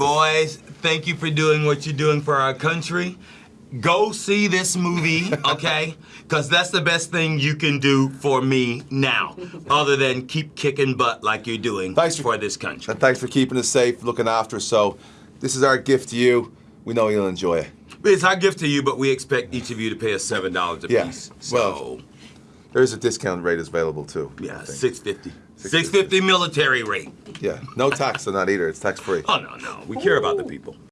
Boys, thank you for doing what you're doing for our country. Go see this movie, okay? Because that's the best thing you can do for me now, other than keep kicking butt like you're doing Thanks for- for this country. And thanks for keeping us safe, looking after us. So, this is our gift to you. We know you'll enjoy it. It's our gift to you, but we expect each of you to pay us seven dollars a Yeah, piece. well, So, There is a discount rate available too. Yeah, six fifty. Six fifty military rate. Yeah, no tax on that either. It's tax free. Oh no, no, we care about the people.